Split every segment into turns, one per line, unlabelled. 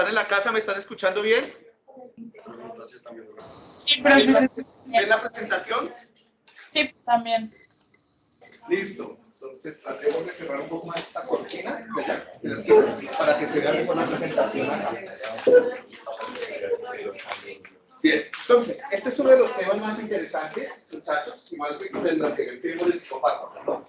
¿Están en la casa? ¿Me están escuchando bien?
Sí, profesor.
¿Ven la presentación?
Sí, también.
Listo. Entonces tratemos de cerrar un poco más esta cortina ¿verdad? para que se vea mejor la presentación acá. Bien, entonces, este es uno de los temas más interesantes, muchachos, igual que con el anterior que vimos de psicopáticos, ¿no?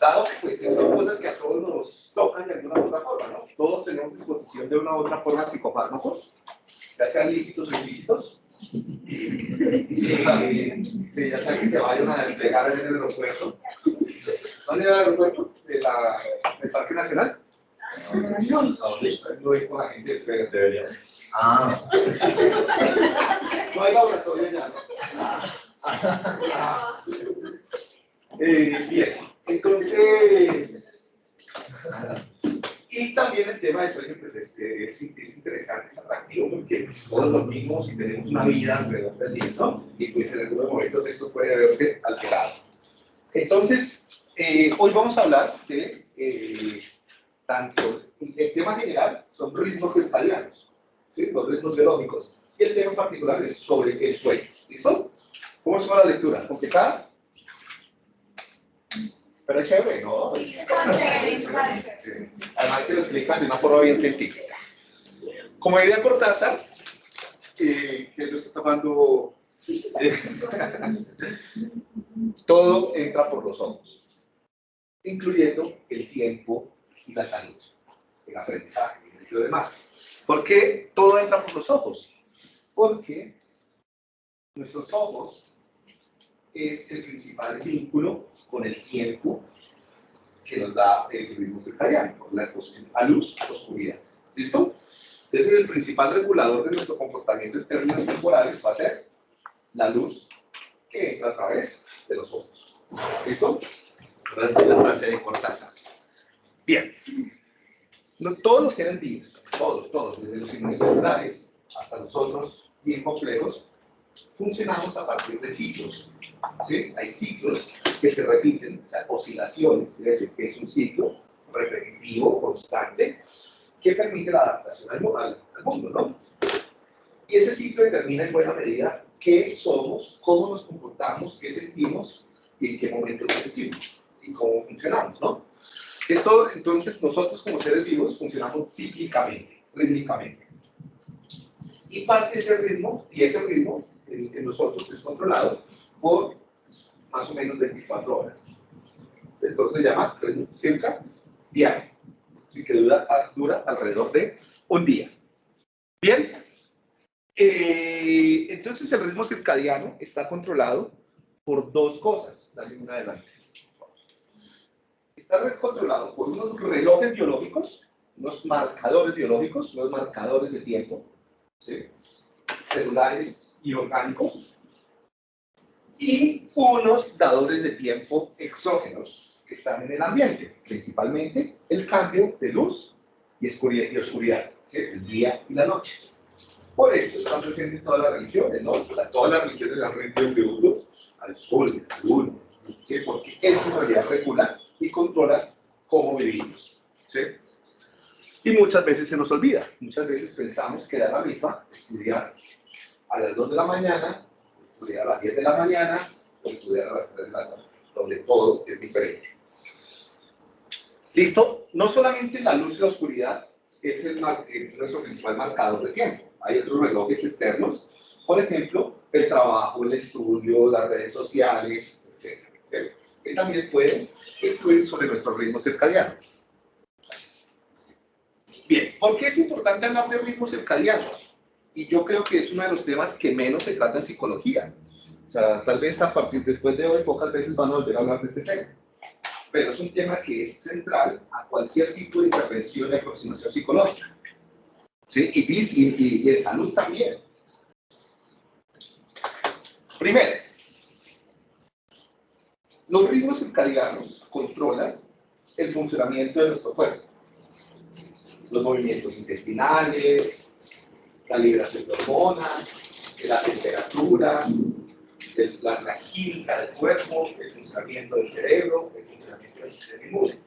Dado que pues, son cosas que a todos nos tocan de alguna u otra forma, ¿no? Todos tenemos disposición de una u otra forma psicopármacos, ya sean lícitos o ilícitos. Y, sí, ya sea que se vayan a desplegar en el aeropuerto. ¿Dónde va el aeropuerto? ¿De ¿Del Parque Nacional? No, no con la gente espera. Ah. No hay laboratorio ya. Eh, bien, entonces. Y también el tema de sueño pues es, es, es interesante, es atractivo, porque todos dormimos y tenemos una vida alrededor del día, ¿no? Y pues en algunos momentos esto puede verse alterado. Entonces, eh, hoy vamos a hablar de eh, tanto, el tema general son ritmos circadianos, ¿sí? los ritmos biológicos, y el tema particular es sobre el sueño. ¿Listo? ¿Cómo es la lectura? ¿Complicada? Pero es chévere, ¿no? Además que lo explican de una forma bien científica. Como diría Cortázar, eh, que lo está tomando, eh, todo entra por los ojos, incluyendo el tiempo y la salud, el aprendizaje y lo demás. ¿Por qué todo entra por los ojos? Porque nuestros ojos es el principal vínculo con el tiempo que nos da el ritmo circadiano, la exposición a luz, oscuridad. ¿Listo? Entonces el principal regulador de nuestro comportamiento en términos temporales va a ser la luz que entra a través de los ojos. ¿Listo? Esa es la frase de Cortázar. Bien. No, todos los seres vivos, todos, todos, desde los inmunes hasta los otros bien complejos, funcionamos a partir de ciclos. ¿sí? Hay ciclos que se repiten, o sea, oscilaciones, es decir, que es un ciclo repetitivo, constante, que permite la adaptación al, al, mundo, ¿no? Y ese ciclo determina en buena medida qué somos, cómo nos comportamos, qué sentimos y en qué momentos sentimos y cómo funcionamos, ¿no? Esto, entonces, nosotros como seres vivos funcionamos cíclicamente, rítmicamente. Y parte de ese ritmo, y ese ritmo en, nosotros es controlado por más o menos 24 horas. Entonces se llama cerca diario, así que dura, dura alrededor de un día. Bien, eh, entonces el ritmo circadiano está controlado por dos cosas. Dale una adelante. Está controlado por unos relojes biológicos, unos marcadores biológicos, unos marcadores de tiempo, ¿sí? celulares y orgánicos, y unos dadores de tiempo exógenos que están en el ambiente, principalmente el cambio de luz y oscuridad, oscuridad el día y la noche. Por esto están presentes todas las religiones, ¿no? todas las religiones han rendido tributos al sol, al luna, ¿sí? porque eso en realidad regula y controla cómo vivimos. ¿sí? Y muchas veces se nos olvida, muchas veces pensamos que da la misma estudiar a las 2 de la mañana, estudiar a las 10 de la mañana o estudiar a las 3 de la tarde, donde todo es diferente. ¿Listo? No solamente la luz y la oscuridad es, el, nuestro principal marcador de tiempo. Hay otros relojes externos, por ejemplo, el trabajo, el estudio, las redes sociales, etc. Que también pueden influir sobre nuestro ritmo circadiano. Bien, ¿por qué es importante hablar de ritmos circadianos? Y yo creo que es uno de los temas que menos se trata en psicología. O sea, tal vez a partir después de hoy pocas veces van a volver a hablar de este tema. Pero es un tema que es central a cualquier tipo de intervención y aproximación psicológica. ¿Sí? Y, y, y, en salud también. Primero, los ritmos circadianos controlan el funcionamiento de nuestro cuerpo. Los movimientos intestinales, la liberación de hormonas, la temperatura, la, la, química del cuerpo, el funcionamiento del cerebro, el funcionamiento del sistema inmune.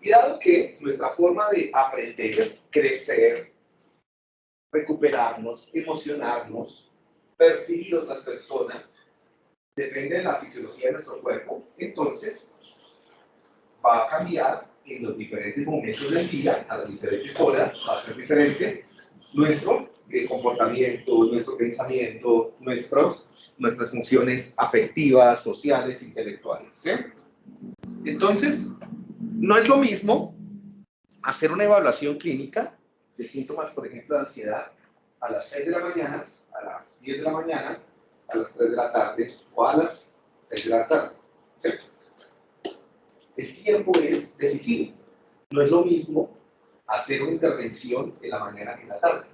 Y dado que nuestra forma de aprender, crecer, recuperarnos, emocionarnos, percibir otras personas, depende de la fisiología de nuestro cuerpo, entonces va a cambiar en los diferentes momentos del día, a las diferentes horas, va a ser diferente nuestro eh, comportamiento, nuestro pensamiento, nuestros, nuestras funciones afectivas, sociales, intelectuales. Entonces, no es lo mismo hacer una evaluación clínica de síntomas, por ejemplo, de ansiedad, a las 6 de la mañana, a las 10 de la mañana, a las 3 de la tarde o a las 6 de la tarde. El tiempo es decisivo. No es lo mismo hacer una intervención en la mañana que en la tarde.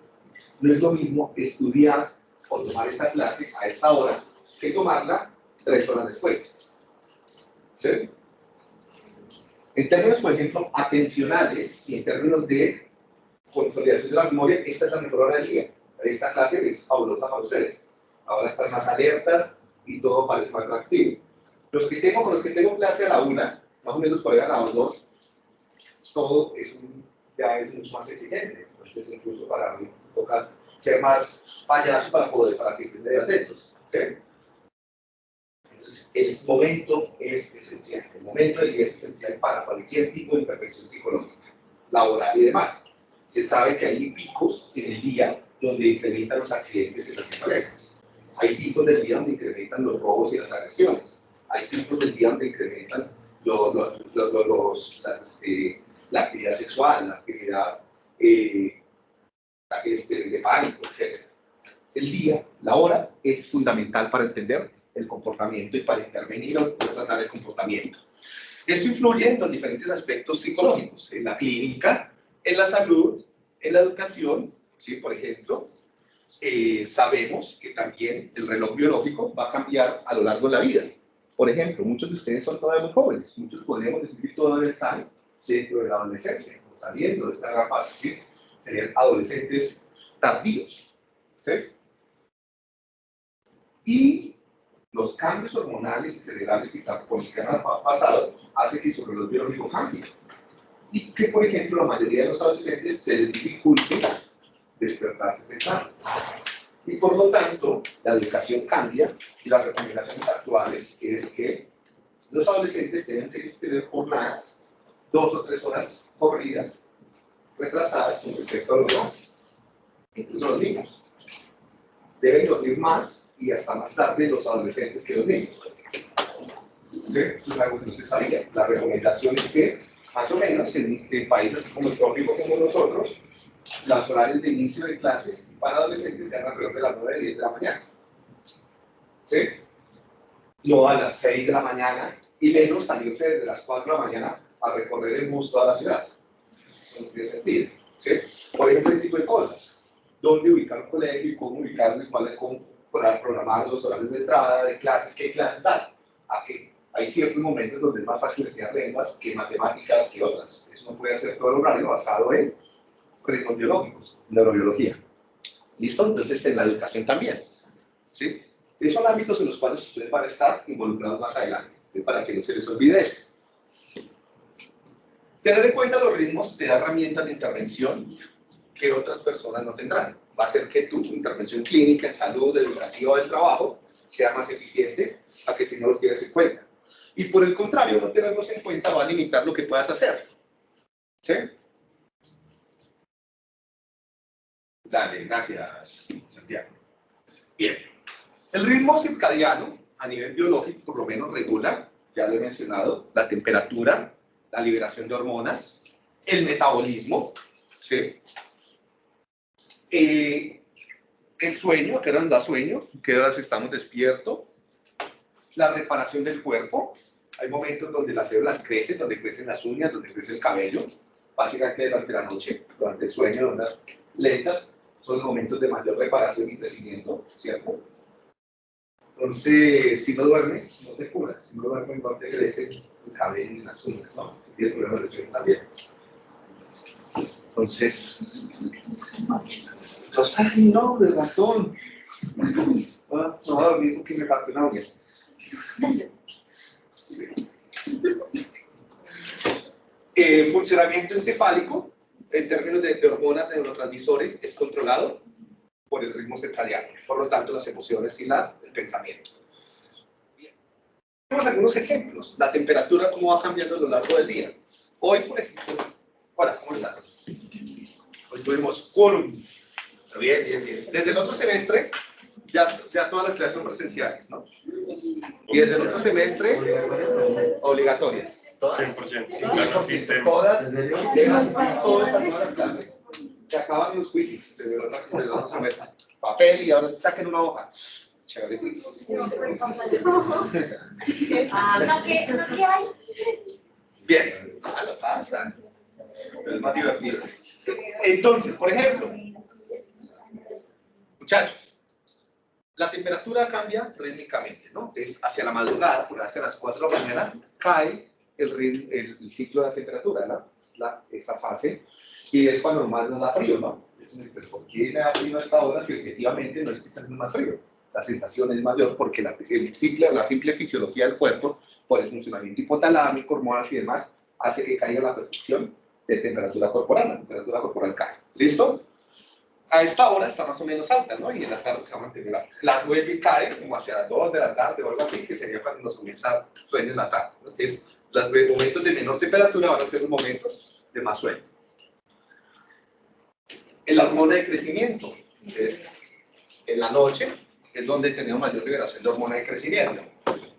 No es lo mismo estudiar o tomar esta clase a esta hora que tomarla tres horas después. ¿Sí? En términos, por ejemplo, atencionales y en términos de consolidación de la memoria, esta es la mejor hora del día. Esta clase es fabulosa para ustedes. Ahora están más alertas y todo parece más atractivo. Los que tengo, con los que tengo clase a la una, más o menos por ahí a las dos, todo es un, ya es mucho más exigente. Entonces, incluso para mí, toca ser más payaso para poder, para que estén atentos. ¿sí? Entonces, el momento es esencial. El momento es esencial para cualquier tipo de imperfección psicológica, laboral y demás. Se sabe que hay picos en el día donde incrementan los accidentes en las empresas. Hay picos del día donde incrementan los robos y las agresiones. Hay picos del día donde incrementan los, los, la, eh, la, actividad sexual, la actividad eh, este, de pánico, etc. El día, la hora, es fundamental para entender el comportamiento y para intervenir o tratar el comportamiento. Esto influye en los diferentes aspectos psicológicos, en la clínica, en la salud, en la educación, ¿sí? por ejemplo, eh, sabemos que también el reloj biológico va a cambiar a lo largo de la vida. Por ejemplo, muchos de ustedes son todavía muy jóvenes, muchos podríamos decir que todavía están dentro de la adolescencia, saliendo de esta etapa, ¿sí? serían adolescentes tardíos. ¿sí? Y los cambios hormonales y cerebrales que están por los que han pasado hacen que su reloj biológico cambie. Y que, por ejemplo, la mayoría de los adolescentes se dificulte despertarse temprano. Y por lo tanto, la educación cambia y las recomendaciones actuales es que los adolescentes tienen que tener jornadas, dos o tres horas corridas, retrasadas con respecto a los demás, incluso los niños. Deben dormir más y hasta más tarde los adolescentes que los niños. ¿Sí? Eso es algo que no se sabía. La recomendación es que, más o menos, en, en países como el trópico como nosotros, las horarios de inicio de clases para adolescentes sean alrededor de las 9 y 10 de la mañana. ¿Sí? No a las 6 de la mañana y menos salirse desde las 4 de la mañana a recorrer el bus toda la ciudad. Eso no tiene sentido. ¿Sí? Por ejemplo, este tipo de cosas. ¿Dónde ubicar un colegio y cómo ubicarlo y cuál cómo programar los horarios de entrada, de clases, qué clases dan? ¿A qué? Hay ciertos momentos donde es más fácil enseñar lenguas que matemáticas que otras. Eso no puede hacer todo el horario basado en ritmos biológicos, neurobiología. ¿Listo? Entonces, en la educación también. ¿Sí? Esos son ámbitos en los cuales ustedes van a estar involucrados más adelante, para que no se les olvide esto. Tener en cuenta los ritmos te da herramientas de intervención que otras personas no tendrán. Va a hacer que tu intervención clínica, en salud, educativa del trabajo sea más eficiente a que si no los tienes en cuenta. Y por el contrario, no tenerlos en cuenta va a limitar lo que puedas hacer. ¿Sí? Dale, gracias, Santiago. Bien, el ritmo circadiano a nivel biológico por lo menos regula, ya lo he mencionado, la temperatura, la liberación de hormonas, el metabolismo, ¿sí? Eh, el sueño, ¿a qué hora nos da sueño? ¿A qué horas estamos despiertos? La reparación del cuerpo. Hay momentos donde las células crecen, donde crecen las uñas, donde crece el cabello. Básicamente durante la noche, durante el sueño, ondas lentas son momentos de mayor reparación y crecimiento, ¿cierto? Entonces, si no duermes, no te curas. Si no duermes, no te crece el cabello y las uñas, ¿no? Si tienes problemas de sueño también. Entonces, entonces, ay, no, de razón. Ah, no voy a dormir porque me falta una uña. Eh, funcionamiento encefálico en términos de, hormonas, neurotransmisores, es controlado. por el ritmo circadiano, por lo tanto las emociones y las, el pensamiento. Bien. Tenemos algunos ejemplos, la temperatura cómo va cambiando a lo largo del día. Hoy, por ejemplo, hola, ¿cómo estás? Hoy tuvimos quórum. Bien, bien, bien. Desde el otro semestre, ya, ya todas las clases son presenciales, ¿no? Y desde el otro semestre, obligatorias.
Todas. 100%. Sí, claro, existen.
Todas, todas a todas las clases. Se acaban los otro, desde el otro semestre. Papel y ahora saquen una hoja. Chévere.
Ah.
Bien, ah, lo pasan. Pero es más divertido. Entonces, por ejemplo, muchachos, la temperatura cambia rítmicamente, ¿no? Es hacia la madrugada, por hacia las 4 de la mañana, cae el, el, el ciclo de la temperatura, ¿no? La, esa fase, y es cuando normal nos da frío, ¿no? Es pues, ¿por qué me da frío a esta hora si objetivamente no es que está haciendo más frío? La sensación es mayor porque la, el ciclo, la simple fisiología del cuerpo, por el funcionamiento hipotalámico, hormonas y demás, hace que caiga la percepción de temperatura corporal, la temperatura corporal cae. ¿Listo? A esta hora está más o menos alta, ¿no? Y en la tarde se va a mantener alta. La vuelve cae como hacia las 2 de la tarde o algo así, que sería cuando nos comienza sueño en la tarde. Entonces, los momentos de menor temperatura van a ser los momentos de más sueño. La hormona de crecimiento es en la noche, es donde tenemos mayor liberación de hormona de crecimiento.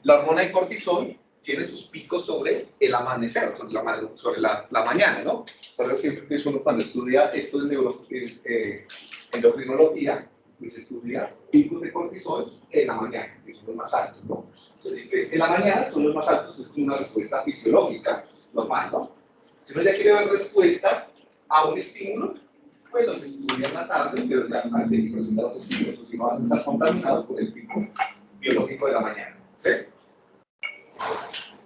La hormona de cortisol tiene sus picos sobre el amanecer, sobre la, sobre la, la mañana, ¿no? Eso siempre pienso uno cuando estudia esto de neuro, eh, endocrinología, pues estudia picos de cortisol en la mañana, que son los más altos, ¿no? Entonces, en la mañana son los más altos, es una respuesta fisiológica normal, ¿no? Si uno ya quiere ver respuesta a un estímulo, pues los estudia en la tarde, pero ya presentar los estímulos, o si no van a estar contaminados por el pico biológico de la mañana, ¿sí?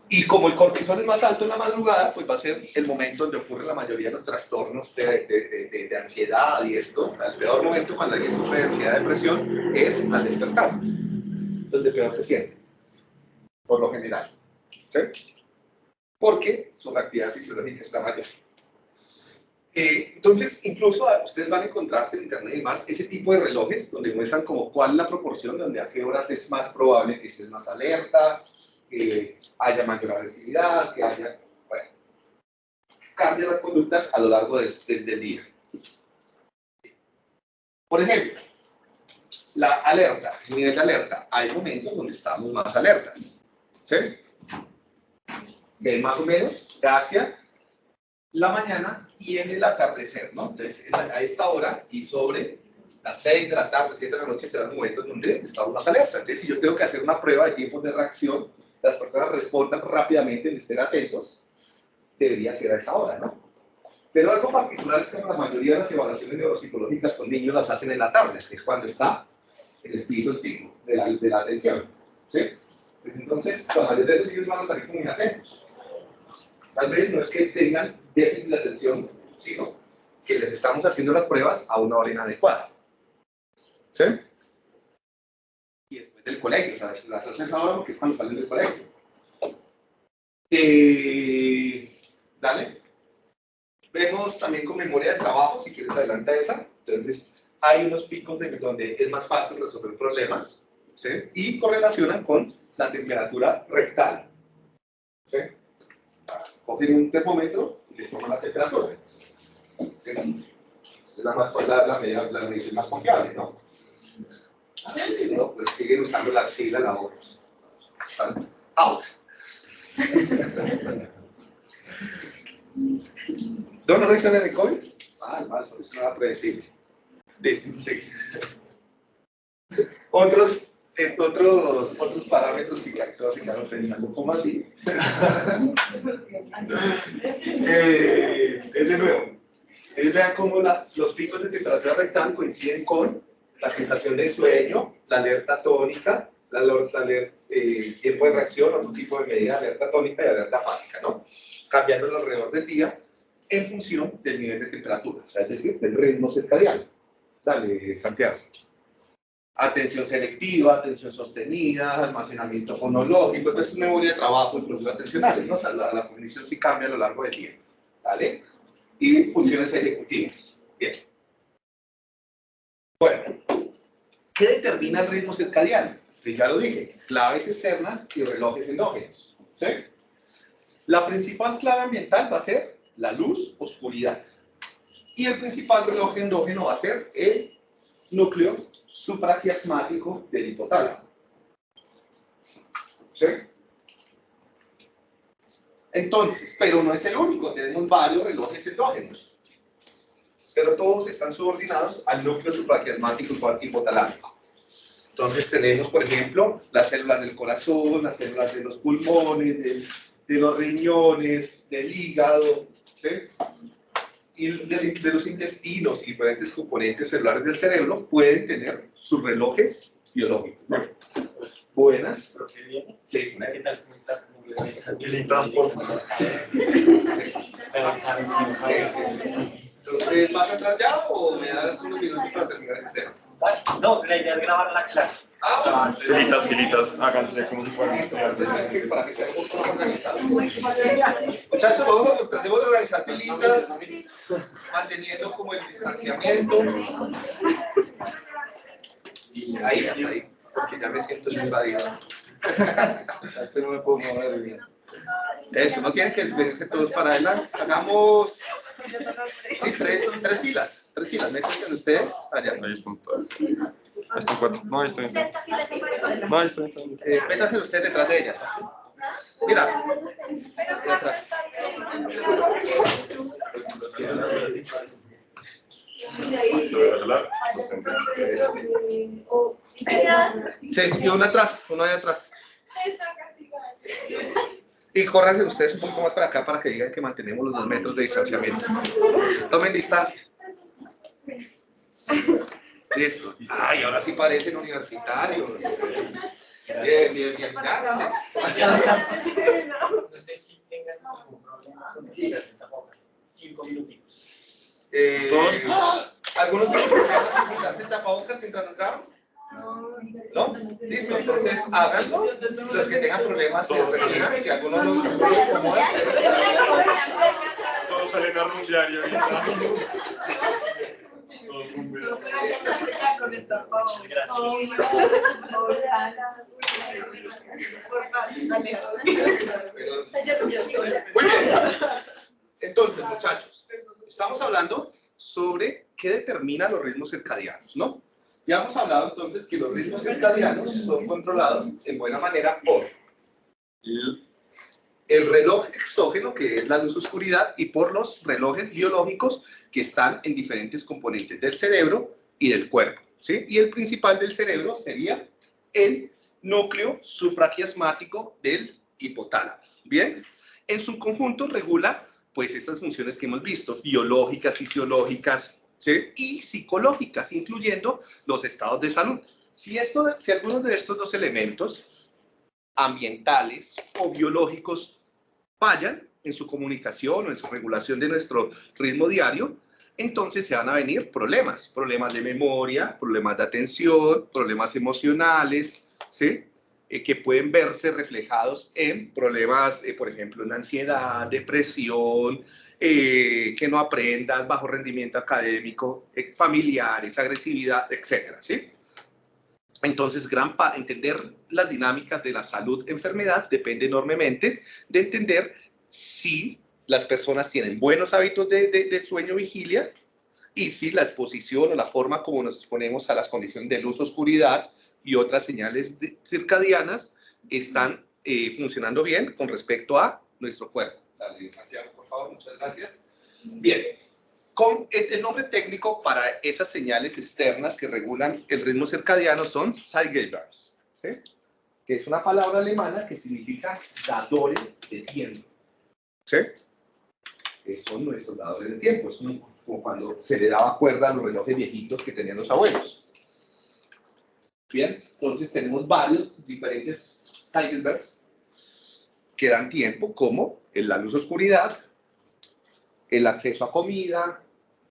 Y como el cortisol es más alto en la madrugada, pues va a ser el momento donde ocurre la mayoría de los trastornos de, de- de- ansiedad y esto. O sea, el peor momento cuando alguien sufre de ansiedad depresión es al despertar, donde peor se siente, por lo general. ¿sí? Porque su actividad fisiológica está mayor. Eh, entonces, incluso ustedes van a encontrarse en internet y demás ese tipo de relojes donde muestran como cuál es la proporción, donde a qué horas es más probable que estés más alerta, que haya mayor agresividad, que haya, bueno, cambia las conductas a lo largo de- de- del día. Por ejemplo, la alerta, el nivel de alerta, hay momentos donde estamos más alertas, ¿sí? Ven más o menos hacia la mañana y en el atardecer, ¿no? Entonces, en a esta hora y sobre las 6 de la tarde, 7 de la noche serán momentos donde estamos más alerta. Entonces, si yo tengo que hacer una prueba de tiempos de reacción, las personas respondan rápidamente y estén atentos, debería ser a esa hora, ¿no? Pero algo particular es que la mayoría de las evaluaciones neuropsicológicas con niños las hacen en la tarde, que es cuando está en el piso el de la, de la atención, ¿sí? Entonces, la mayoría de los niños van a salir muy atentos. Tal vez no es que tengan déficit de atención, sino que les estamos haciendo las pruebas a una hora inadecuada. ¿Sí? Y después del colegio, o sea, las hacen ahora porque es cuando salen del colegio. Eh, dale. Vemos también con memoria de trabajo, si quieres adelanta esa. Entonces, hay unos picos de donde es más fácil resolver problemas, ¿sí? Y correlacionan con la temperatura rectal. ¿Sí? Cogen un termómetro les toman la temperatura. ¿Sí? Es la, más, la, la, medida- la medición más confiable, ¿no? Y no, pues siguen usando la axila, la boca. Están out. ¿No no reacciones de COVID? Ah, mal, eso no era predecible. Listo, sí. Otros, otros, otros parámetros que todos se quedaron pensando, ¿cómo así? eh, es de nuevo. Ustedes vean cómo la- los picos de temperatura rectal coinciden con la sensación de sueño, la alerta tónica, la, aler- la aler- eh, tiempo de reacción, otro tipo de medida, alerta tónica y alerta fásica, ¿no? Cambiando alrededor del día en función del nivel de temperatura, o sea, es decir, del ritmo circadiano. Dale, Santiago. Atención selectiva, atención sostenida, almacenamiento fonológico, entonces memoria de trabajo y procesos atencionales, ¿no? O sea, la, la cognición sí cambia a lo largo del día, ¿vale? Y funciones ejecutivas. Bien. Bueno, ¿Qué determina el ritmo circadiano? Pues ya lo dije, claves externas y relojes endógenos. ¿sí? La principal clave ambiental va a ser la luz, oscuridad. Y el principal reloj endógeno va a ser el núcleo supraquiasmático del hipotálamo. ¿Sí? Entonces, pero no es el único, tenemos varios relojes endógenos. Pero todos están subordinados al núcleo supraquiasmático hipotalámico. Entonces tenemos, por ejemplo, las células del corazón, las células de los pulmones, de, los riñones, del hígado, ¿sí? Y de, de, los intestinos y diferentes componentes celulares del cerebro pueden tener sus relojes biológicos. ¿no? Buenas. Sí.
¿Qué tal? ¿Cómo estás?
Entonces, ¿vas a entrar ya o me das unos minutos para terminar ese tema?
Vale. No, la idea es grabar la clase.
Ah,
O sea,
Filitas, filitas, háganse como si fueran
Listo,
estudiantes.
para que estén un poco más organizados. Muchachos, vamos a, tratemos de organizar filitas, manteniendo como el distanciamiento. Ahí, hasta ahí, porque ya me siento invadido.
Es que no me puedo mover bien.
Eso, no tienen que verse todos para adelante. Hagamos sí, tres, tres filas. Tres filas. Métanse ustedes allá.
Ahí están todas. Ahí están cuatro. No, ahí están. No, ahí están.
Eh, métanse ustedes detrás de ellas. Mira, detrás. Sí, y uno atrás, uno ahí atrás. Y córranse ustedes un poco más para acá para que digan que mantenemos los dos metros de distanciamiento. Tomen distancia. Listo. Ay, ahora sí parecen universitarios. Bien, bien, bien. Ya,
No sé si tengas algún problema con decir tapabocas. Cinco minutitos.
Eh,
Todos.
¿Algunos tienen problemas con quitarse el tapabocas mientras nos graban? ¿No? Listo, entonces háganlo. Los que tengan problemas se retiran. Si alguno no no lo incomoda,
Todos salen a rumbear y ahorita.
Entonces, muchachos, estamos hablando sobre qué determina los ritmos circadianos, ¿no? Ya hemos hablado entonces que los ritmos circadianos son controlados en buena manera por el el reloj exógeno, que es la luz oscuridad, y por los relojes biológicos que están en diferentes componentes del cerebro y del cuerpo. ¿sí? Y el principal del cerebro sería el núcleo supraquiasmático del hipotálamo. Bien, en su conjunto regula pues estas funciones que hemos visto, biológicas, fisiológicas ¿sí? y psicológicas, incluyendo los estados de salud. Si, esto, si algunos de estos dos elementos ambientales o biológicos fallan en su comunicación o en su regulación de nuestro ritmo diario, entonces se van a venir problemas, problemas de memoria, problemas de atención, problemas emocionales, ¿sí? Eh, que pueden verse reflejados en problemas, eh, por ejemplo, en ansiedad, depresión, eh, que no aprendas, bajo rendimiento académico, eh, familiares, agresividad, etcétera, ¿sí? Entonces, gran entender las dinámicas de la salud-enfermedad depende enormemente de entender si las personas tienen buenos hábitos de, de- de sueño-vigilia y si la exposición o la forma como nos exponemos a las condiciones de luz, oscuridad y otras señales circadianas están eh, funcionando bien con respecto a nuestro cuerpo. Dale, Santiago, por favor, muchas gracias. Bien, con el el nombre técnico para esas señales externas que regulan el ritmo circadiano son Zeitgebers, ¿sí? que es una palabra alemana que significa dadores de tiempo. ¿sí? Que son nuestros dadores de tiempo, es como cuando se le daba cuerda a los relojes viejitos que tenían los abuelos. Bien, entonces tenemos varios diferentes Zeitgebers que dan tiempo, como la luz-oscuridad, el acceso a comida,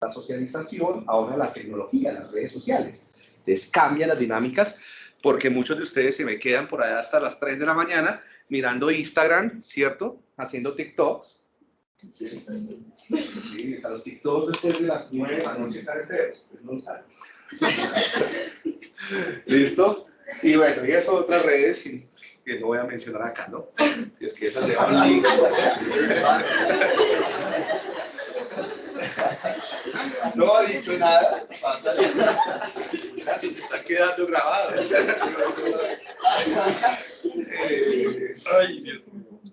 la socialización, ahora la tecnología, las redes sociales. Les cambia las dinámicas porque muchos de ustedes se me quedan por allá hasta las 3 de la mañana mirando Instagram, ¿cierto? Haciendo TikToks. Sí, a los TikToks después de las 9 de la noche feos, pues no salen. ¿Listo? Y bueno, y esas otras redes que no voy a mencionar acá, ¿no? Si es que esas dan link. No ha dicho nada. Pásale. Se está quedando grabado. Eh.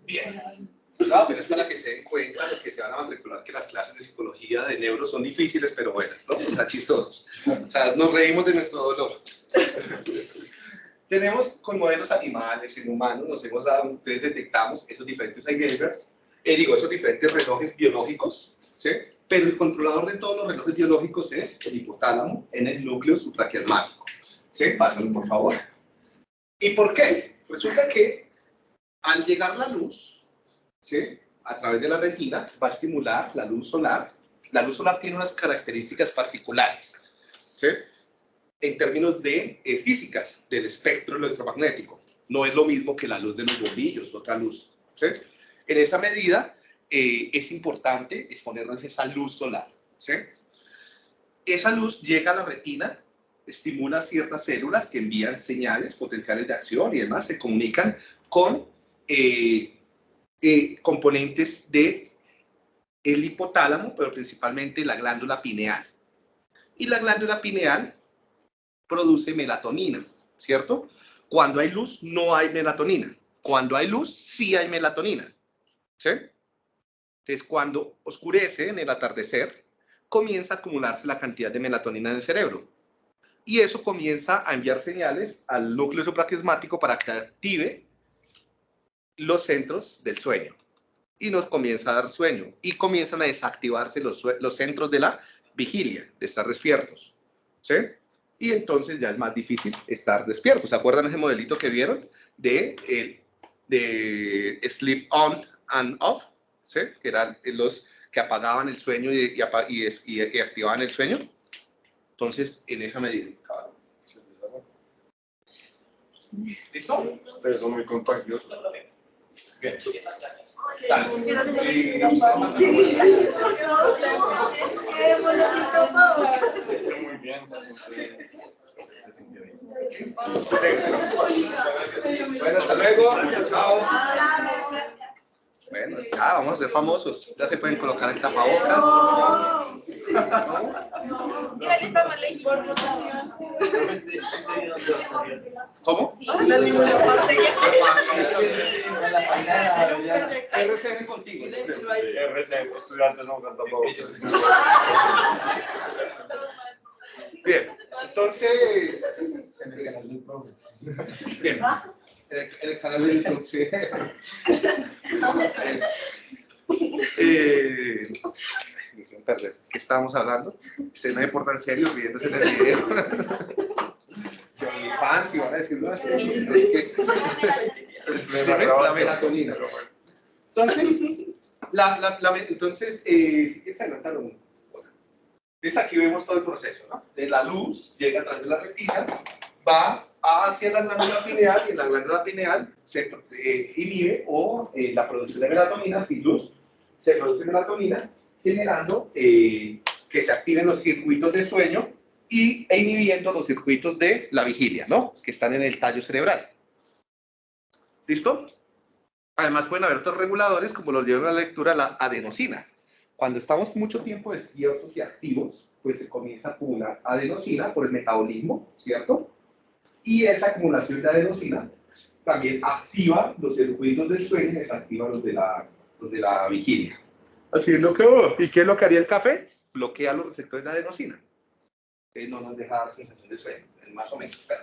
Bien. No, pero es para que se den cuenta los que se van a matricular que las clases de psicología de neuro son difíciles, pero buenas, ¿no? Sea, chistosos. O sea, nos reímos de nuestro dolor. Tenemos con modelos animales, en humanos, nos hemos dado, entonces detectamos esos diferentes Alzheimer's, eh, digo, esos diferentes relojes biológicos, ¿sí? Pero el controlador de todos los relojes biológicos es el hipotálamo en el núcleo supraquiasmático. ¿Sí? Pásalo, por favor. ¿Y por qué? Resulta que al llegar la luz, ¿sí? a través de la retina, va a estimular la luz solar. La luz solar tiene unas características particulares, ¿sí? en términos de eh, físicas del espectro electromagnético. No es lo mismo que la luz de los bombillos, otra luz. ¿sí? En esa medida, eh, es importante exponernos esa luz solar. ¿sí? Esa luz llega a la retina, estimula ciertas células que envían señales potenciales de acción y demás, se comunican con eh, eh, componentes de el hipotálamo, pero principalmente la glándula pineal. Y la glándula pineal produce melatonina, ¿cierto? Cuando hay luz, no hay melatonina. Cuando hay luz, sí hay melatonina. ¿Sí? Entonces, cuando oscurece en el atardecer, comienza a acumularse la cantidad de melatonina en el cerebro. Y eso comienza a enviar señales al núcleo supraquiasmático para que active los centros del sueño. Y nos comienza a dar sueño. Y comienzan a desactivarse los, los centros de la vigilia, de estar despiertos. ¿Sí? Y entonces ya es más difícil estar despiertos. ¿Se acuerdan ese modelito que vieron? De, de sleep on and off, ¿sí? Que eran los que apagaban el sueño y, activaban el sueño. Entonces, en esa medida. ¿Listo?
Ustedes son muy contagiosos.
Bien. Dale.
Muy bien.
Bueno, hasta luego. Chao. Bueno, ya vamos a ser famosos. Ya se pueden colocar el tapabocas.
Igual está mal la
Este, este video te va a servir.
¿Cómo?
La ninguna parte
RCN contigo. yo creo.
Sí, RC, estudiantes no usan tapabocas.
Bien, entonces. Bien. El, el canal de YouTube, sí. Eh, perder. ¿Qué estábamos hablando? Se no me porta en serio riéndose en el video. Que OnlyFans, y van a decir, no, esto es que- la melatonina. Entonces, la, la, la- entonces eh, si quieres adelantar un entonces aquí vemos todo el proceso, ¿no? De la luz llega a través de la retina, va hacia la glándula pineal y en la glándula pineal se eh, inhibe o eh, la producción de melatonina sin luz, se produce melatonina generando eh, que se activen los circuitos de sueño y, e inhibiendo los circuitos de la vigilia, ¿no? Que están en el tallo cerebral. ¿Listo? Además pueden haber otros reguladores como los lleva la lectura la adenosina. Cuando estamos mucho tiempo despiertos y activos, pues se comienza a acumular adenosina por el metabolismo, ¿cierto? Y esa acumulación de adenosina también activa los circuitos del sueño y desactiva los de la, los de la vigilia. Así es lo que... ¿Y qué es lo que haría el café? Bloquea los receptores de adenosina. Que no nos deja dar sensación de sueño, más o menos. pero-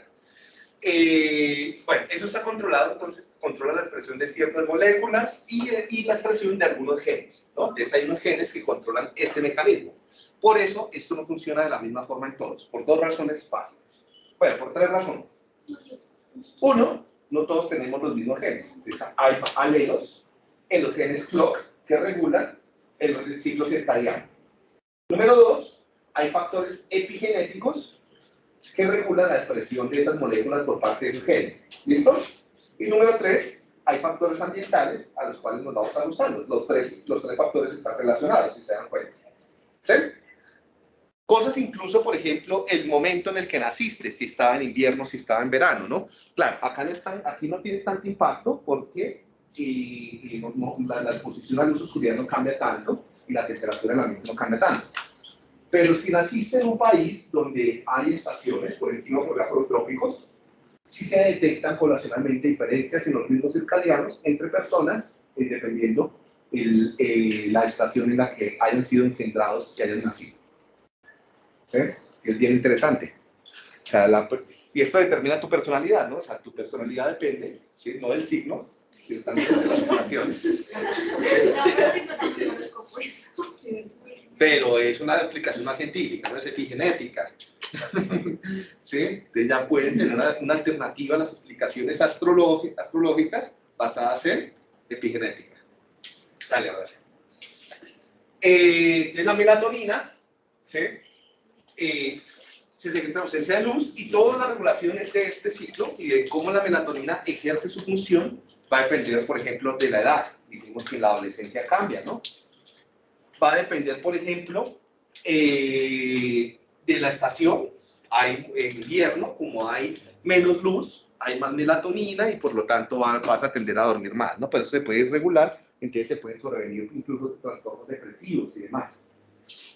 eh, bueno, eso está controlado, entonces controla la expresión de ciertas moléculas y, eh, y la expresión de algunos genes. ¿no? Entonces hay unos genes que controlan este mecanismo. Por eso esto no funciona de la misma forma en todos, por dos razones básicas. Bueno, por tres razones. Uno, no todos tenemos los mismos genes. Hay alelos en los genes clock que regulan el ciclo circadiano. Número dos, hay factores epigenéticos que regulan la expresión de esas moléculas por parte de esos genes. ¿Listo? Y número tres, hay factores ambientales a los cuales nos vamos a usando. Los tres, los tres factores están relacionados, si se dan cuenta. ¿Sí? Cosas incluso, por ejemplo, el momento en el que naciste, si estaba en invierno, si estaba en verano, ¿no? Claro, acá no, está, aquí no tiene tanto impacto porque y, la, la exposición a luz oscuridad no cambia tanto y la temperatura del ambiente no cambia tanto. Pero si naciste en un país donde hay estaciones, por encima ejemplo los trópicos, sí se detectan poblacionalmente diferencias en los ritmos circadianos entre personas, eh, dependiendo eh, la estación en la que hayan sido engendrados y hayan nacido. ¿Sí? Es bien interesante. O sea, la y esto determina tu personalidad, ¿no? O sea, tu personalidad depende, ¿sí? no del signo, sino también de las estaciones.
Pero
es una aplicación más científica, no es epigenética. ¿Sí? Entonces ya pueden tener una, una alternativa a las explicaciones astrológi- astrológicas basadas en epigenética. Dale, ahora sí. Eh, de la melatonina, ¿sí? Eh, se en ausencia de luz y todas las regulaciones de este ciclo y de cómo la melatonina ejerce su función va a depender, por ejemplo, de la edad. Dijimos que en la adolescencia cambia, ¿no? Va a depender, por ejemplo, eh, de la estación. Hay en invierno, como hay menos luz, hay más melatonina y por lo tanto va- vas a tender a dormir más, ¿no? Pero eso se puede irregular, entonces se pueden sobrevenir incluso trastornos depresivos y demás.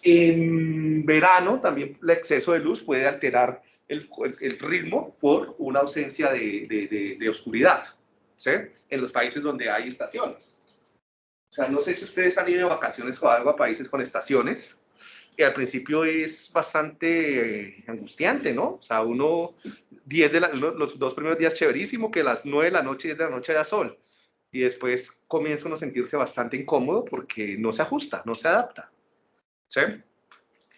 En verano también el exceso de luz puede alterar el, el- ritmo por una ausencia de, de- de- de oscuridad, ¿sí? En los países donde hay estaciones. O sea, no sé si ustedes han ido de vacaciones o algo a países con estaciones, y al principio es bastante angustiante, ¿no? O sea, uno, 10 de la, los dos primeros días chéverísimo, que a las 9 de la noche, 10 de la noche da sol, y después comienza uno a sentirse bastante incómodo porque no se ajusta, no se adapta, ¿sí?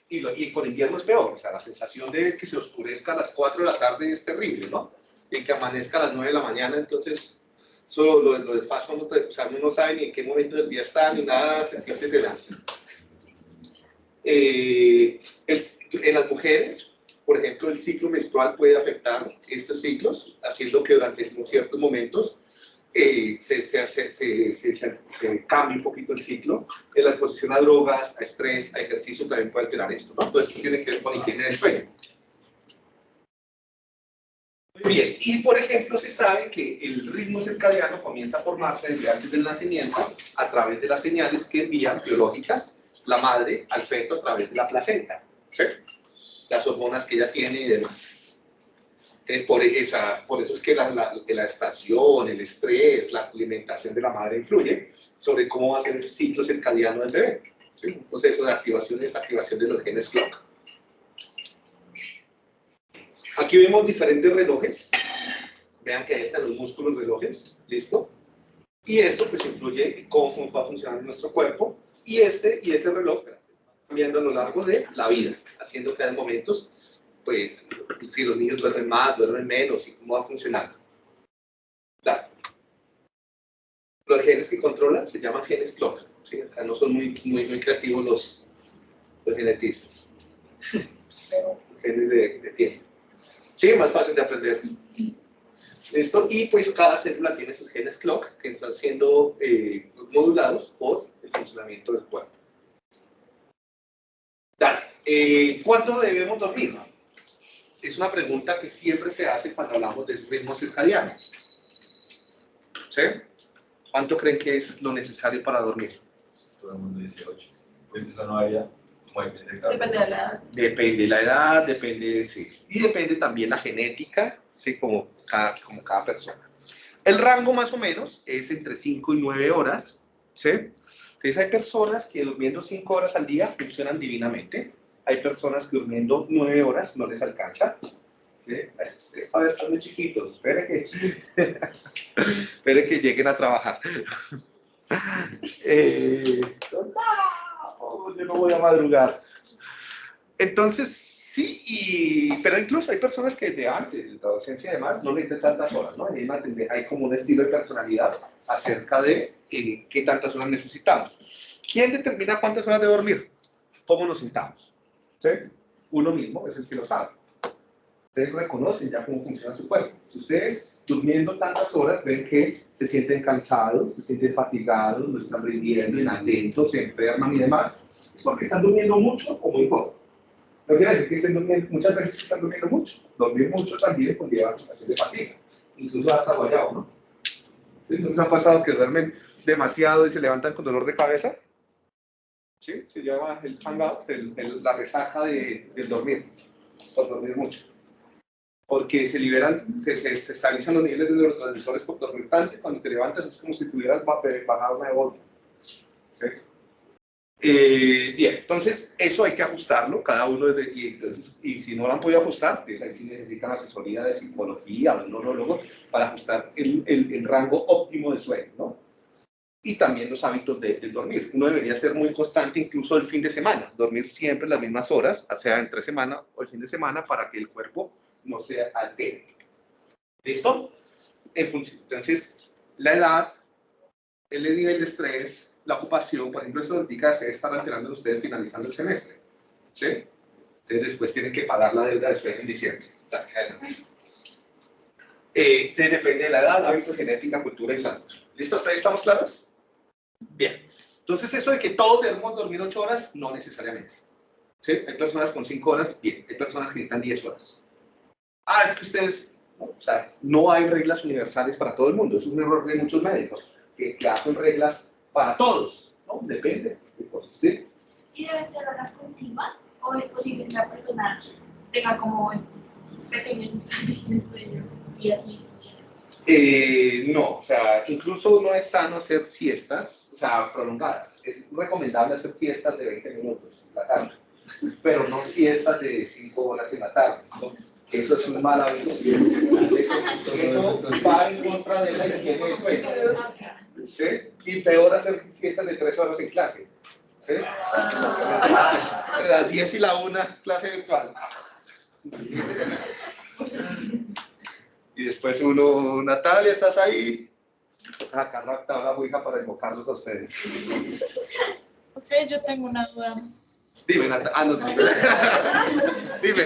Y, lo- y con invierno es peor, o sea, la sensación de que se oscurezca a las 4 de la tarde es terrible, ¿no? Y que amanezca a las 9 de la mañana, entonces solo lo, lo desfasa uno, o sea, uno no sabe ni en qué momento del día está, ni nada, se siente tenaz. Eh, el- en las mujeres, por ejemplo, el ciclo menstrual puede afectar estos ciclos, haciendo que durante ciertos momentos eh, se, se, se, se, cambie un poquito el ciclo. La exposición a drogas, a estrés, a ejercicio también puede alterar esto, ¿no? Todo esto tiene que ver con higiene del sueño. Muy bien, y por ejemplo se sabe que el ritmo circadiano comienza a formarse desde antes del nacimiento a través de las señales que envían biológicas la madre al feto a través de la placenta, ¿sí? Las hormonas que ella tiene y demás. Entonces, por, esa, por eso es que la, la- la estación, el estrés, la alimentación de la madre influye sobre cómo va a ser el ciclo circadiano del bebé. ¿sí? Un proceso de activación y desactivación de los genes clock. Aquí vemos diferentes relojes. Vean que ahí están los músculos relojes, ¿listo? Y esto pues influye en cómo va a funcionar nuestro cuerpo. Y este y ese reloj cambiando a lo largo de la vida, haciendo que hay momentos, pues, si los niños duermen más, duermen menos, y cómo va funcionando. Claro. Los genes que controlan se llaman genes clock. ¿sí? O sea, no son muy, muy, muy creativos los, los genetistas. genes de, de tiempo. Sí, más fácil de aprender. ¿Listo? Y pues cada célula tiene sus genes clock que están siendo eh, modulados por el funcionamiento del cuerpo. Dale. Eh, ¿Cuánto debemos dormir? Es una pregunta que siempre se hace cuando hablamos de ritmo circadiano. ¿Sí? ¿Cuánto creen que es lo necesario para dormir?
Todo el mundo dice 8. Pues eso no había. De
Depende de la edad.
Depende la edad, depende, sí. Y depende también la genética, sí, como cada, como cada persona. El rango más o menos es entre 5 y 9 horas, ¿sí? Entonces hay personas que durmiendo 5 horas al día funcionan divinamente. Hay personas que durmiendo 9 horas no les alcanza. ¿Sí? Es, es para estar muy chiquitos. Espere que, espere que lleguen a trabajar. Eh, no, yo no voy a madrugar. Entonces, sí, y, pero incluso hay personas que desde antes, de la adolescencia y demás, no necesitan tantas horas, ¿no? Hay, una hay como un estilo de personalidad acerca de eh, qué tantas horas necesitamos. ¿Quién determina cuántas horas de dormir? ¿Cómo nos sintamos? ¿Sí? Uno mismo es el que lo sabe. Ustedes reconocen ya cómo funciona su cuerpo. Si ustedes durmiendo tantas horas ven que se sienten cansados, se sienten fatigados, no están rindiendo, inatentos, se enferman y demás, es porque están durmiendo mucho o muy poco. No quiere decir que muchas veces están durmiendo mucho. Dormir mucho también conlleva sensación de fatiga, incluso hasta guayabo, ¿no? ¿Sí? ¿No les ha pasado que duermen demasiado y se levantan con dolor de cabeza? ¿Sí? Se llama el hangout, el- el- la resaca de, del dormir, por dormir mucho. Porque se liberan, se, se, se estabilizan los niveles de neurotransmisores por dormir tanto cuando te levantas es como si tuvieras ba- bajado una volta. ¿Sí? Eh, bien, entonces eso hay que ajustarlo, cada uno, de, y, entonces, y si no lo han podido ajustar, pues ahí sí necesitan asesoría de psicología o neurólogo para ajustar el, el, el rango óptimo de sueño, ¿no? Y también los hábitos de, de dormir. Uno debería ser muy constante incluso el fin de semana, dormir siempre las mismas horas, sea, entre semana o el fin de semana, para que el cuerpo no se altere. ¿Listo? Entonces, la edad, el nivel de estrés, la ocupación, por ejemplo, eso indica se estar alterando ustedes finalizando el semestre. ¿Sí? Entonces después tienen que pagar la deuda de sueño en diciembre. Eh, depende de la edad, hábito, genética, cultura y salud. ¿Listo? ¿Hasta ahí estamos claros? Bien. Entonces, eso de que todos debemos dormir 8 horas, no necesariamente. ¿Sí? Hay personas con 5 horas, bien. Hay personas que necesitan 10 horas. Ah, es que ustedes, no, o sea, no hay reglas universales para todo el mundo. Es un error de muchos médicos que, que hacen reglas para todos. ¿no? Depende de cosas. ¿sí?
¿Y deben ser horas continuas? ¿O es posible que la persona tenga como pequeños espacios de sueño y así?
Eh, no, o sea, incluso no es sano hacer siestas, o sea, prolongadas. Es recomendable hacer siestas de 20 minutos en la tarde, pero no siestas de 5 horas en la tarde. Eso es un mal hábito. Eso, eso va en contra de la higiene sueño. ¿sí? Y peor hacer siestas de 3 horas en clase. ¿sí? Las 10 y la 1, clase virtual. Y después uno, Natalia, ¿estás ahí? Acá la la ouija para invocarlos a ustedes.
Ok, yo tengo una duda.
Dime, Natalia. Ah, no, no. Dime.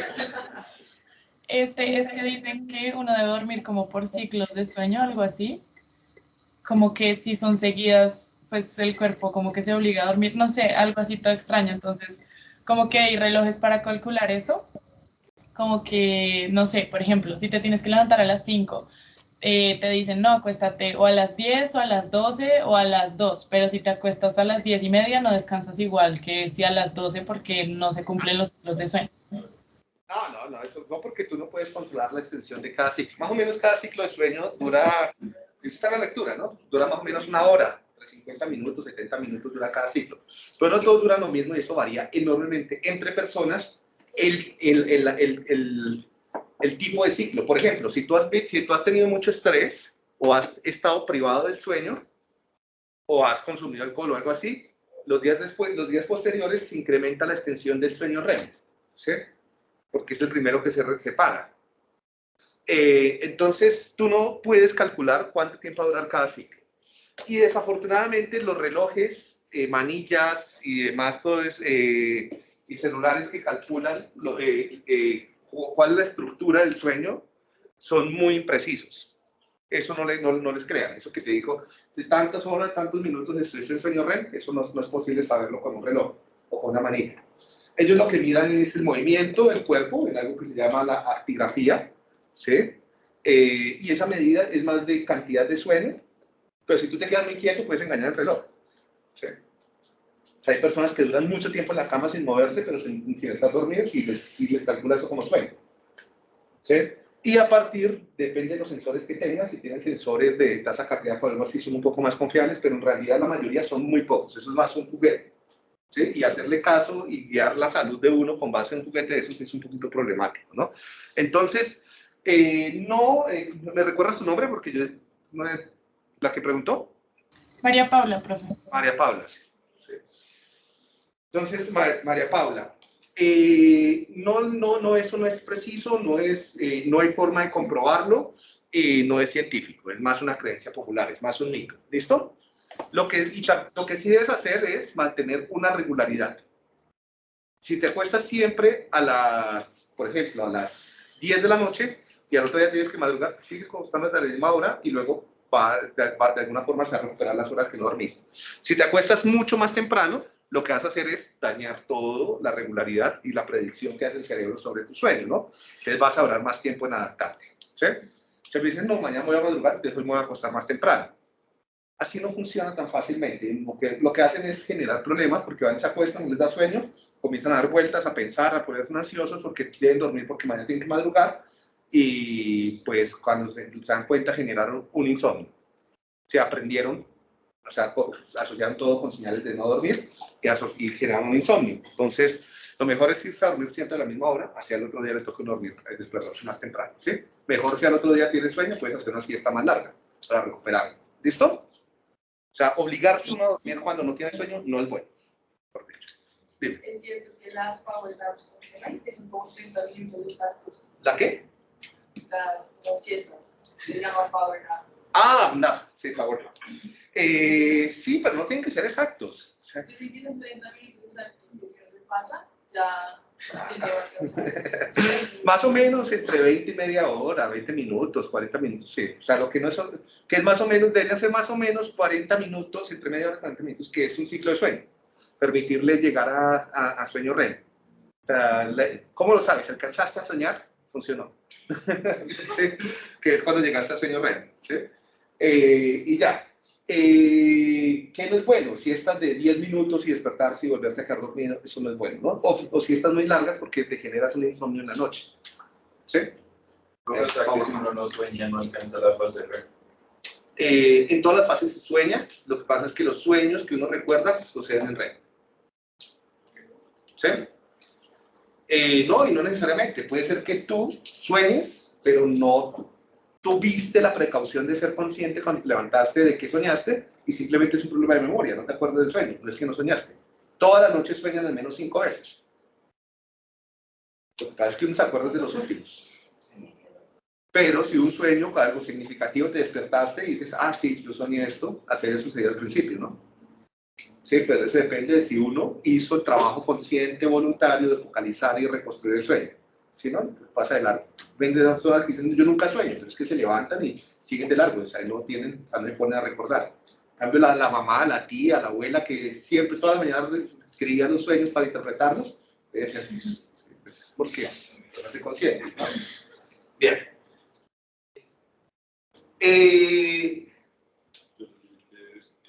Este, es que dicen que uno debe dormir como por ciclos de sueño, algo así. Como que si son seguidas, pues el cuerpo como que se obliga a dormir, no sé, algo así todo extraño. Entonces, como que hay relojes para calcular eso. Como que, no sé, por ejemplo, si te tienes que levantar a las 5, eh, te dicen, no, acuéstate o a las 10 o a las 12 o a las 2, pero si te acuestas a las 10 y media no descansas igual que si a las 12 porque no se cumplen los ciclos de sueño.
No, no, no, eso no porque tú no puedes controlar la extensión de cada ciclo. Más o menos cada ciclo de sueño dura, eso está la lectura, ¿no? Dura más o menos una hora, entre 50 minutos, 70 minutos dura cada ciclo. Pero no todos duran lo mismo y eso varía enormemente entre personas el, el, el, el, el, tipo de ciclo. Por ejemplo, si tú, has, tenido mucho estrés o has estado privado del sueño o has consumido alcohol o algo así, los días, después, los días posteriores se incrementa la extensión del sueño REM. ¿sí? porque es el primero que se separa. Eh, entonces, tú no puedes calcular cuánto tiempo va a durar cada ciclo. Y desafortunadamente los relojes, eh, manillas y demás, todo es, eh, y celulares que calculan lo- eh, cuál es la estructura del sueño, son muy imprecisos. Eso no, le- no, no les crean. Eso que te digo, de tantas horas, tantos minutos estuviste en sueño REM, eso no, no es posible saberlo con un reloj o con una manilla. Ellos lo que miran es el movimiento del cuerpo, en algo que se llama la actigrafía, ¿sí? Eh, y esa medida es más de cantidad de sueño, pero si tú te quedas muy quieto, puedes engañar el reloj. ¿sí? Sea, hay personas que duran mucho tiempo en la cama sin moverse, pero sin, sin estar dormidos y les, y les calcula eso como sueño. ¿sí? Y a partir, depende de los sensores que tengan, si tienen sensores de tasa cardíaca o algo así, son un poco más confiables, pero en realidad la mayoría son muy pocos, eso es más un juguete. ¿sí? Y hacerle caso y guiar la salud de uno con base en un juguete de esos es un poquito problemático, ¿no? Entonces, eh, no, eh, ¿me recuerdas tu nombre? Porque yo, la que preguntó,
María Paula, profe.
María Paula, sí. Entonces, Ma- María Paula, eh, no, no, no, eso no es preciso, no, es, eh, no hay forma de comprobarlo, eh, no es científico, es más una creencia popular, es más un mito, ¿listo? Lo que, lo que sí debes hacer es mantener una regularidad. Si te acuestas siempre a las, por ejemplo, a las 10 de la noche y al otro día tienes que madrugar, sigue acostándote a la misma hora y luego va, de, alguna forma se va a recuperar las horas que no dormiste. Si te acuestas mucho más temprano, lo que vas a hacer es dañar todo, la regularidad y la predicción que hace el cerebro sobre tu sueño, ¿no? Entonces vas a durar más tiempo en adaptarte, ¿sí? Entonces me dicen, no, mañana voy a madrugar, entonces hoy me voy a acostar más temprano. Así no funciona tan fácilmente. Lo que, lo que hacen es generar problemas porque van, se acuestan, no les da sueño, comienzan a dar vueltas, a pensar, a ponerse ansiosos porque deben dormir porque mañana tienen que madrugar y pues cuando se, se dan cuenta generaron un insomnio. Se aprendieron o sea, asociaron todo con señales de no dormir y, y generaron un insomnio. Entonces, lo mejor es irse a dormir siempre a la misma hora, hacia el otro día les toca dormir, eh, despertarse más temprano, ¿sí? Mejor si al otro día tienes sueño, puedes hacer una siesta más larga para recuperar. ¿Listo? O sea, obligarse uno a dormir cuando no tiene sueño no es bueno. por. Dime,
Es cierto que las power naps funcionan, que son como 30 minutos exactos.
¿la qué?
Las siestas, se llama power nap.
Ah, no, sí, por favor. Eh, sí, pero no tienen que ser exactos. O sea,
que son 30 minutos exactos, si pasa, ya.
Más o menos entre 20 y media hora, 20 minutos, 40 minutos, sí. O sea, lo que no es, que es más o menos, deberían ser más o menos 40 minutos, entre media hora y 40 minutos, que es un ciclo de sueño. Permitirle llegar a, a- a sueño REM. O sea, ¿Cómo lo sabes? ¿Alcanzaste a soñar? Funcionó. sí, que es cuando llegaste a sueño REM. ¿sí? Eh, y ya. Eh, ¿Qué no es bueno? Si estás de 10 minutos y despertarse y volverse a quedar dormido, eso no es bueno, ¿no? O, o si estás muy largas porque te generas un insomnio en la noche. ¿Sí?
¿Cómo está que si uno no sueña, no alcanza la fase REM?
Eh, en todas las fases se sueña, lo que pasa es que los sueños que uno recuerda suceden en REM. ¿Sí? Eh, no, y no necesariamente. Puede ser que tú sueñes, pero no tuviste la precaución de ser consciente cuando te levantaste de que soñaste y simplemente es un problema de memoria, no te acuerdas del sueño, no es que no soñaste. Todas las noches sueñan al menos cinco veces. Lo que pasa es que uno se acuerda de los últimos. Pero si un sueño con algo significativo te despertaste y dices, ah, sí, yo soñé esto, así había sucedido al principio, ¿no? Sí, pero eso depende de si uno hizo el trabajo consciente, voluntario de focalizar y reconstruir el sueño. Si no, pasa de largo. Ven de las personas que dicen, yo nunca sueño, pero es que se levantan y siguen de largo, o sea, no tienen, o sea, no se ponen a recordar. En cambio, la, mamá, la tía, la abuela, que siempre, todas las mañanas escribían los sueños para interpretarlos, pues, es porque no se conscientes. Bien. Eh,